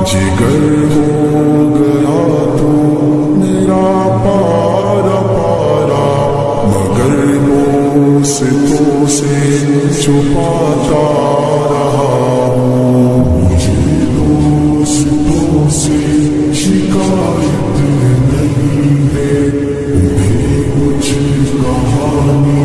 جگر ہو گیا تو میرا پارا پارا، مگر وہ ستوں سے چھپاتا رہا ہوں۔ مجھے سے شکایت نہیں ہے۔ کچھ کہانی